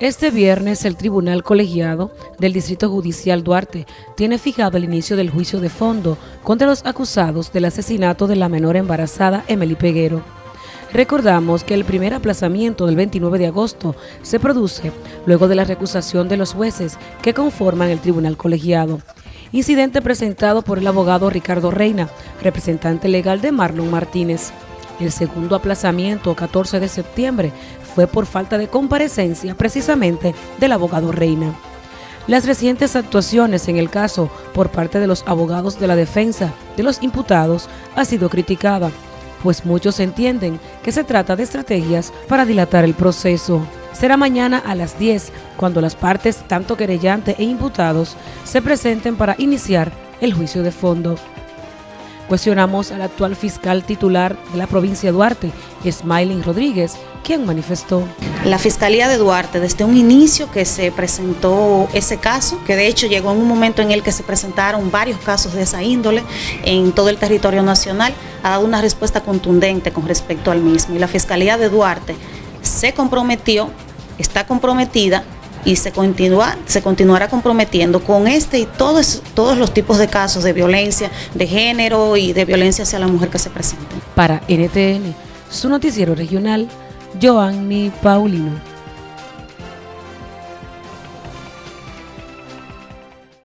Este viernes el Tribunal Colegiado del Distrito Judicial Duarte tiene fijado el inicio del juicio de fondo contra los acusados del asesinato de la menor embarazada Emily Peguero. Recordamos que el primer aplazamiento del 29 de agosto se produce luego de la recusación de los jueces que conforman el Tribunal Colegiado. Incidente presentado por el abogado Ricardo Reina, representante legal de Marlon Martínez. El segundo aplazamiento, 14 de septiembre, fue por falta de comparecencia precisamente del abogado Reina. Las recientes actuaciones en el caso por parte de los abogados de la defensa de los imputados ha sido criticada, pues muchos entienden que se trata de estrategias para dilatar el proceso. Será mañana a las 10 cuando las partes, tanto querellante e imputados, se presenten para iniciar el juicio de fondo. Cuestionamos al actual fiscal titular de la provincia de Duarte, Smiling Rodríguez, quien manifestó. La Fiscalía de Duarte, desde un inicio que se presentó ese caso, que de hecho llegó en un momento en el que se presentaron varios casos de esa índole en todo el territorio nacional, ha dado una respuesta contundente con respecto al mismo. Y la Fiscalía de Duarte se comprometió, está comprometida y se, continúa, se continuará comprometiendo con este y todos, todos los tipos de casos de violencia de género y de violencia hacia la mujer que se presenten. Para NTN, su noticiero regional, Joanny Paulino.